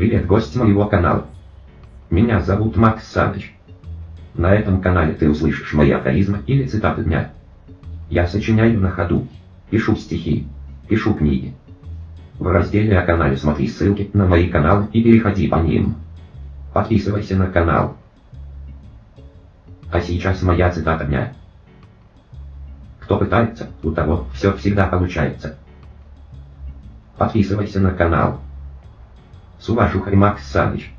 Привет, гость моего канала. Меня зовут Макс Саныч. На этом канале ты услышишь мои афоризмы или цитаты дня. Я сочиняю на ходу, пишу стихи, пишу книги. В разделе о канале смотри ссылки на мои каналы и переходи по ним. Подписывайся на канал. А сейчас моя цитата дня. Кто пытается, у того все всегда получается. Подписывайся на канал. С уважухой Макс Саныч.